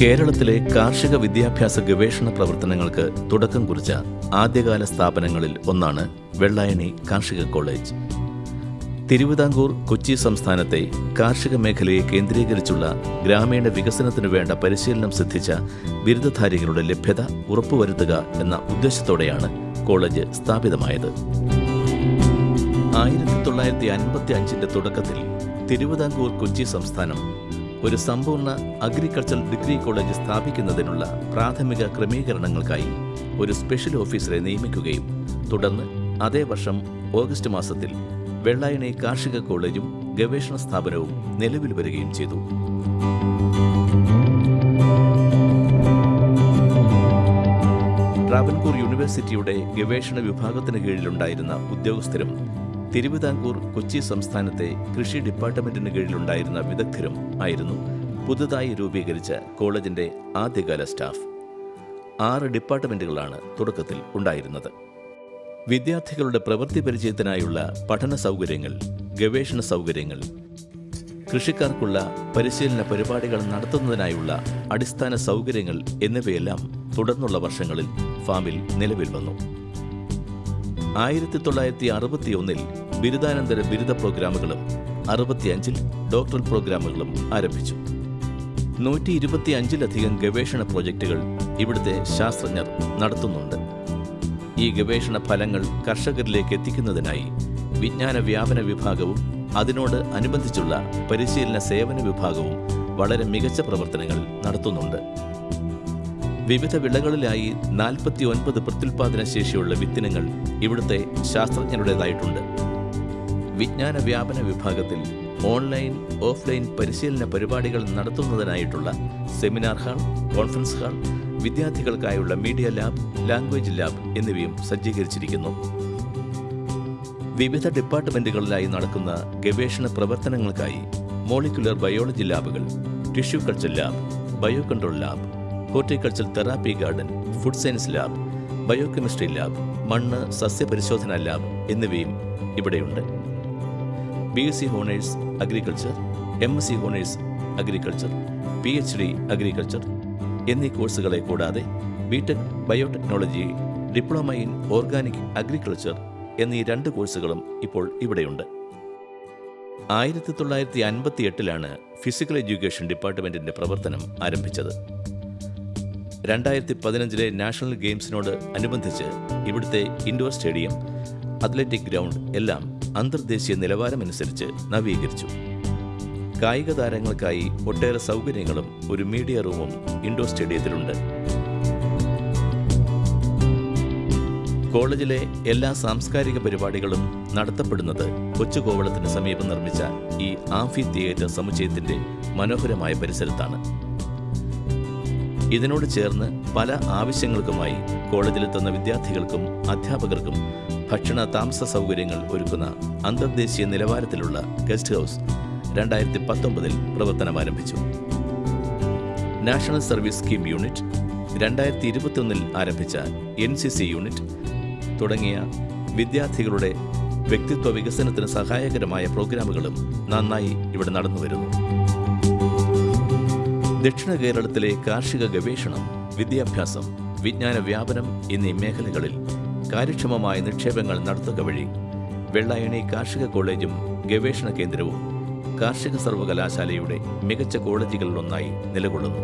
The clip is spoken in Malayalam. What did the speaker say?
കേരളത്തിലെ കാർഷിക വിദ്യാഭ്യാസ ഗവേഷണ പ്രവർത്തനങ്ങൾക്ക് തുടക്കം കുറിച്ച ആദ്യകാല സ്ഥാപനങ്ങളിൽ ഒന്നാണ് വെള്ളായണി കാർഷിക കോളേജ്. തിരുവിതാംകൂർ കൊച്ചി സംസ്ഥാനത്തെ കാർഷിക മേഖലയെ കേന്ദ്രീകരിച്ചുള്ള ഗ്രാമീണ വികസനത്തിനു വേണ്ട പരിശീലനം സിദ്ധിച്ച ബിരുദധാരികളുടെ ലഭ്യത ഉറപ്പുവരുത്തുക എന്ന ഉദ്ദേശത്തോടെയാണ് കോളേജ് സ്ഥാപിതമായത്. ആയിരത്തി തൊള്ളായിരത്തി അൻപത്തി അഞ്ചിന്റെ തുടക്കത്തിൽ തിരുവിതാംകൂർ കൊച്ചി സംസ്ഥാനം ഒരു സമ്പൂർണ അഗ്രികൾച്ചർ ഡിഗ്രി കോളേജ് സ്ഥാപിക്കുന്നതിനുള്ള പ്രാഥമിക ക്രമീകരണങ്ങൾക്കായി ഒരു സ്പെഷ്യൽ ഓഫീസറെ നിയമിക്കുകയും തുടർന്ന് അതേ വർഷം ഓഗസ്റ്റ് മാസത്തിൽ വെള്ളായണി കാർഷിക കോളേജും ഗവേഷണ സ്ഥാപനവും നിലവിൽ വരികയും ചെയ്തു. ട്രാവൻകൂർ യൂണിവേഴ്സിറ്റിയുടെ ഗവേഷണ വിഭാഗത്തിന് കീഴിലുണ്ടായിരുന്ന ഉദ്യോഗസ്ഥരും തിരുവിതാംകൂർ കൊച്ചി സംസ്ഥാനത്തെ കൃഷി ഡിപ്പാർട്ട്മെന്റിന് കീഴിലുണ്ടായിരുന്ന വിദഗ്ധരും ആയിരുന്നു പുതുതായി രൂപീകരിച്ച കോളേജിന്റെ ആദ്യകാല സ്റ്റാഫ്. ആറ് ഡിപ്പാർട്ട്മെന്റുകളാണ് തുടക്കത്തിൽ ഉണ്ടായിരുന്നത്. വിദ്യാർത്ഥികളുടെ പ്രവൃത്തി പരിചയത്തിനായുള്ള പഠന സൗകര്യങ്ങൾ ഗവേഷണ സൗകര്യങ്ങൾ കൃഷിക്കാർക്കുള്ള പരിശീലന പരിപാടികൾ നടത്തുന്നതിനായുള്ള അടിസ്ഥാന സൗകര്യങ്ങൾ എന്നിവയെല്ലാം തുടർന്നുള്ള വർഷങ്ങളിൽ ഫാമിൽ നിലവിൽ വന്നു. ആയിരത്തി തൊള്ളായിരത്തി അറുപത്തിയൊന്നിൽ ബിരുദാനന്തര ബിരുദ പ്രോഗ്രാമുകളും അറുപത്തിയഞ്ചിൽ ഡോക്ടറൽ പ്രോഗ്രാമുകളും ആരംഭിച്ചു. നൂറ്റി ഇരുപത്തിയഞ്ചിലധികം ഗവേഷണ പ്രോജക്റ്റുകൾ ഇവിടുത്തെ ശാസ്ത്രജ്ഞർ നടത്തുന്നുണ്ട്. ഈ ഗവേഷണ ഫലങ്ങൾ കർഷകരിലേക്ക് എത്തിക്കുന്നതിനായി വിജ്ഞാന വ്യാപന വിഭാഗവും അതിനോട് അനുബന്ധിച്ചുള്ള പരിശീലന സേവന വിഭാഗവും വളരെ മികച്ച പ്രവർത്തനങ്ങൾ നടത്തുന്നുണ്ട്. വിവിധ വിളകളിലായി നാൽപ്പത്തി ഒൻപത് പ്രത്യുൽപാദന ശേഷിയുള്ള വിത്തിനങ്ങൾ ഇവിടുത്തെ ശാസ്ത്രജ്ഞരുടേതായിട്ടുണ്ട്. വിജ്ഞാന വ്യാപന വിഭാഗത്തിൽ ഓൺലൈൻ ഓഫ്ലൈൻ പരിശീലന പരിപാടികൾ നടത്തുന്നതിനായിട്ടുള്ള സെമിനാർ ഹാൾ കോൺഫറൻസ് ഹാൾ വിദ്യാർത്ഥികൾക്കായുള്ള മീഡിയ ലാബ് ലാംഗ്വേജ് ലാബ് എന്നിവയും സജ്ജീകരിച്ചിരിക്കുന്നു. വിവിധ ഡിപ്പാർട്ട്മെന്റുകളിലായി നടക്കുന്ന ഗവേഷണ പ്രവർത്തനങ്ങൾക്കായി മോളിക്കുലർ ബയോളജി ലാബുകൾ tissue culture lab bio control lab horticulture therapy garden food science lab biochemistry lab മണ്ണ് സസ്യപരിശോധന ലാബ് എന്നിവയും ഇവിടെയുണ്ട്. B S C honours agriculture M S C honours agriculture P H D agriculture എന്നീ കോഴ്സുകളെ കൂടാതെ B Tech biotechnology diploma in organic agriculture എന്നീ രണ്ട് കോഴ്സുകളും ഇപ്പോൾ ഇവിടെയുണ്ട്. ആയിരത്തി തൊള്ളായിരത്തി അൻപത്തി എട്ടിലാണ് ഫിസിക്കൽ എഡ്യൂക്കേഷൻ ഡിപ്പാർട്ട്മെന്റിന്റെ പ്രവർത്തനം ആരംഭിച്ചത്. രണ്ടായിരത്തി പതിനഞ്ചിലെ നാഷണൽ ഗെയിംസിനോട് അനുബന്ധിച്ച് ഇവിടുത്തെ ഇൻഡോർ സ്റ്റേഡിയം അത്ലറ്റിക് ഗ്രൗണ്ട് എല്ലാം അന്തർദേശീയ നിലവാരമനുസരിച്ച് നവീകരിച്ചു. കായിക താരങ്ങൾക്കായി ഒട്ടേറെ സൗകര്യങ്ങളും ഒരു മീഡിയ റൂമും ഇൻഡോർ സ്റ്റേഡിയത്തിലുണ്ട്. കോളേജിലെ എല്ലാ സാംസ്കാരിക പരിപാടികളും നടത്തപ്പെടുന്നത് കൊച്ചുകോവളത്തിന് സമീപം നിർമ്മിച്ച ഈ ആംഫി തിയേറ്റർ സമുച്ചയത്തിന്റെ മനോഹരമായ പരിസരത്താണ്. ഇതിനോട് ചേർന്ന് പല ആവശ്യങ്ങൾക്കുമായി കോളേജിലെത്തുന്ന വിദ്യാർത്ഥികൾക്കും അധ്യാപകർക്കും ഭക്ഷണ താമസ സൗകര്യങ്ങൾ ഒരുക്കുന്ന അന്തർദേശീയ നിലവാരത്തിലുള്ള ഗസ്റ്റ് ഹൗസ് രണ്ടായിരത്തി പത്തൊമ്പതിൽ പ്രവർത്തനം ആരംഭിച്ചു നാഷണൽ സർവീസ് സ്കീം യൂണിറ്റ് രണ്ടായിരത്തി ഇരുപത്തിയൊന്നിൽ ആരംഭിച്ച എൻ സി സി യൂണിറ്റ് തുടങ്ങിയ വിദ്യാർത്ഥികളുടെ വ്യക്തിത്വ വികസനത്തിന് സഹായകരമായ പ്രോഗ്രാമുകളും നന്നായി ഇവിടെ നടന്നുവരുന്നു. ദക്ഷിണ കേരളത്തിലെ കാർഷിക ഗവേഷണം വിദ്യാഭ്യാസം വിജ്ഞാന വ്യാപനം എന്നീ മേഖലകളിൽ കാര്യക്ഷമമായ നിക്ഷേപങ്ങൾ നടത്തുക വഴി വെള്ളായണി കാർഷിക കോളേജും ഗവേഷണ കേന്ദ്രവും കാർഷിക സർവകലാശാലയുടെ മികച്ച കോളേജുകളിലൊന്നായി നിലകൊള്ളുന്നു.